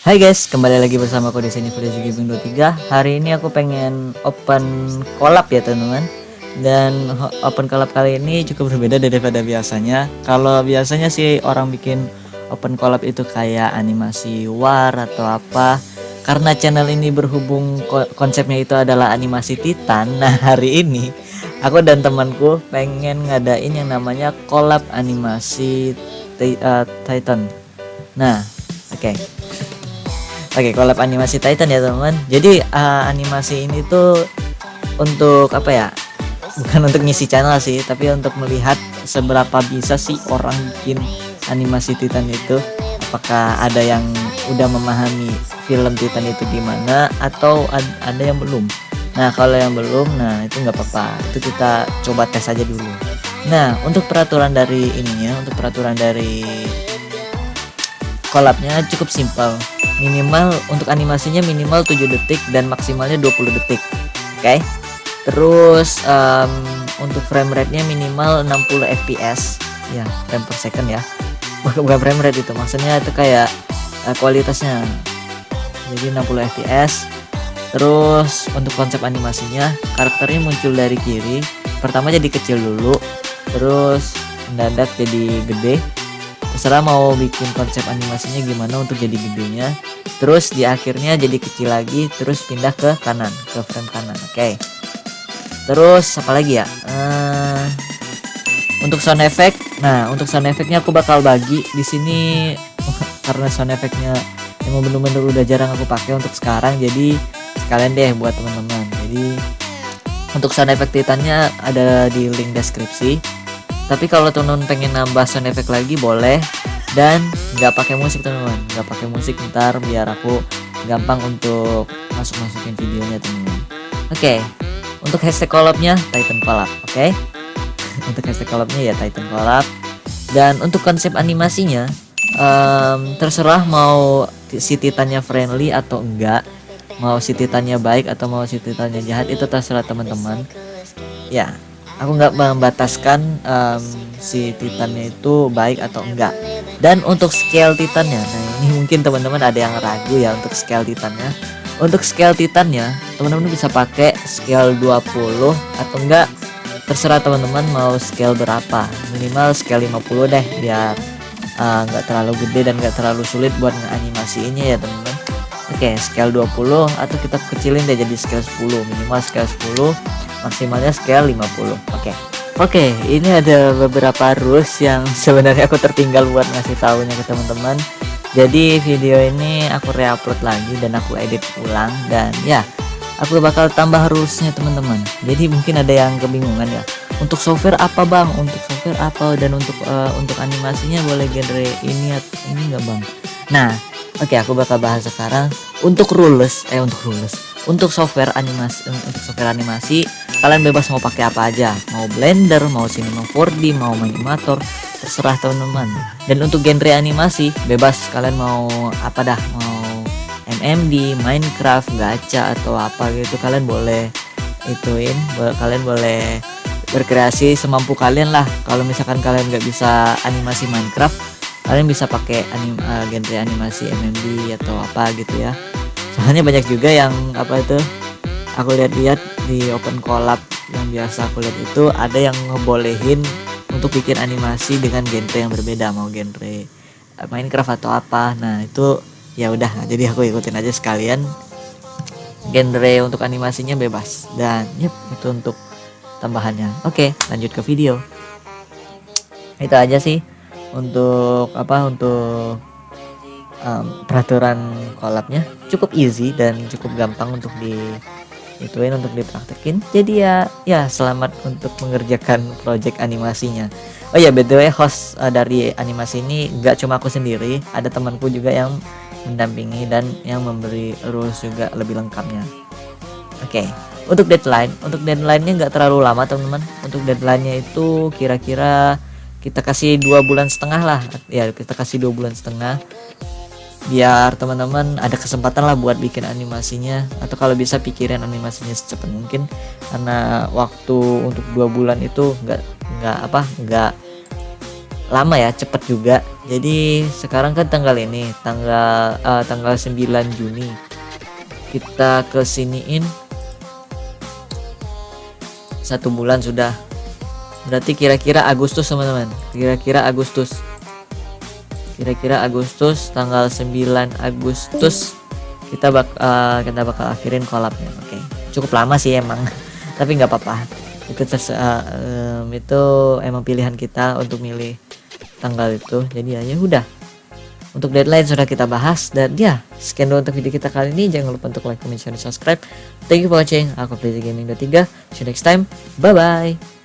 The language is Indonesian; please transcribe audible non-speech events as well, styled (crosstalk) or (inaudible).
Hai guys, kembali lagi bersama aku di sini Freddy Gaming 23. Hari ini aku pengen open collab ya teman-teman. Dan open collab kali ini cukup berbeda daripada biasanya. Kalau biasanya sih orang bikin open collab itu kayak animasi war atau apa. Karena channel ini berhubung konsepnya itu adalah animasi Titan. (laughs) Nah, hari ini aku dan temanku pengen ngadain yang namanya collab animasi uh, Titan. Nah, oke. Okay Oke, collab animasi Titan ya teman-teman. Jadi uh, animasi ini tuh untuk apa ya? Bukan untuk ngisi channel sih, tapi untuk melihat seberapa bisa sih orang bikin animasi Titan itu. Apakah ada yang udah memahami film Titan itu gimana atau ad ada yang belum? Nah, kalau yang belum, nah itu nggak apa-apa. Itu kita coba tes aja dulu. Nah, untuk peraturan dari ininya, untuk peraturan dari collabnya cukup simpel minimal untuk animasinya minimal 7 detik dan maksimalnya 20 detik oke? Okay? terus um, untuk frame rate nya minimal 60 fps ya frame per second ya. Bukan frame rate itu maksudnya itu kayak uh, kualitasnya. Jadi 60 fps terus untuk konsep animasinya karakternya muncul dari kiri. Pertama jadi kecil dulu terus mendadak jadi gede terserah mau bikin konsep animasinya gimana untuk jadi gedenya. Terus di akhirnya jadi kecil lagi terus pindah ke kanan ke frame kanan oke? Okay. terus apa lagi ya? Uh, untuk sound effect nah untuk sound effectnya aku bakal bagi di sini. (laughs) Karena sound effectnya yang bener-bener udah jarang aku pakai untuk sekarang jadi sekalian deh buat teman-teman. Jadi untuk sound effect titannya ada di link deskripsi tapi kalau teman-teman pengen nambah sound effect lagi boleh. Dan nggak pakai musik teman-teman nggak pakai musik ntar biar aku gampang untuk masuk masukin videonya teman-teman oke. Okay. untuk hashtag collabnya Titan collab oke? Okay? (laughs) untuk hashtag collabnya ya Titan collab. Dan untuk konsep animasinya um, terserah mau si titannya friendly atau enggak. Mau si titannya baik atau mau si titannya jahat itu terserah teman-teman ya aku nggak membataskan um, si titannya itu baik atau enggak. Dan untuk scale titannya nah ini mungkin teman-teman ada yang ragu ya untuk scale titannya. Untuk scale titannya teman-teman bisa pakai scale 20 atau enggak? Terserah teman-teman mau scale berapa. Minimal scale 50 deh biar uh, nggak uh, terlalu gede dan nggak terlalu sulit buat ngeanimasiinnya ya teman-teman oke scale 20 atau kita kecilin deh jadi scale 10 minimal scale 10 maksimalnya scale 50 oke. Okay. oke okay, ini ada beberapa rules yang (laughs) sebenarnya aku tertinggal buat ngasih tahunya ke teman-teman. Jadi video ini aku reupload lagi dan aku edit ulang dan ya aku bakal tambah rulesnya teman-teman. Jadi mungkin ada yang kebingungan ya. Untuk software apa bang? Untuk software apa dan untuk uh, untuk animasinya boleh genre ini atau ini enggak bang? Nah oke aku bakal bahas sekarang untuk rules eh untuk rules untuk software animasi untuk software animasi kalian bebas mau pakai apa aja. Mau blender mau cinema 4D mau animator terserah teman-teman. Dan untuk genre animasi bebas. Kalian mau apa dah? Mau MMD Minecraft gacha atau apa gitu kalian boleh ituin. Kalian boleh berkreasi semampu kalian lah. Kalau misalkan kalian nggak bisa animasi Minecraft kalian bisa pakai anim, uh, genre animasi MMD atau apa gitu ya. Soalnya banyak juga yang apa itu aku lihat-lihat di open collab yang biasa aku lihat itu ada yang ngebolehin untuk bikin animasi dengan genre yang berbeda mau genre eh, Minecraft atau apa. Nah itu ya udah jadi aku ikutin aja sekalian. Genre untuk animasinya bebas. Dan yep itu untuk tambahannya. Oke lanjut ke video. Itu aja sih untuk apa? Untuk um, peraturan collabnya cukup easy dan cukup gampang untuk di ituin untuk dipraktekin. Jadi ya ya selamat untuk mengerjakan project animasinya. Oh ya btw host uh, dari animasi ini gak cuma aku sendiri ada temanku juga yang mendampingi dan yang memberi rules juga lebih lengkapnya. Oke okay. untuk deadline untuk deadline-nya nggak terlalu lama teman-teman. Untuk deadline-nya itu kira-kira kita kasih dua bulan setengah lah. Ya kita kasih dua bulan setengah. Biar teman-teman ada kesempatan lah buat bikin animasinya. Atau kalau bisa pikirin animasinya secepat mungkin. Karena waktu untuk dua bulan itu nggak nggak apa nggak lama ya cepet juga. Jadi sekarang kan tanggal ini tanggal uh, tanggal 9 Juni. Kita kesiniin satu bulan sudah berarti kira-kira Agustus teman-teman. Kira-kira Agustus. Kira-kira Agustus tanggal 9 Agustus kita bak uh, kita bakal akhirin kolabnya. Oke. Okay. cukup lama sih emang. (laughs) Tapi nggak apa-apa. Itu uh, um, itu emang pilihan kita untuk milih tanggal itu. Jadi ya, ya udah. Untuk deadline sudah kita bahas. Dan ya sekian dulu untuk video kita kali ini. Jangan lupa untuk like comment share dan subscribe. Thank you for watching. Aku Player Gaming 23 see you next time. Bye bye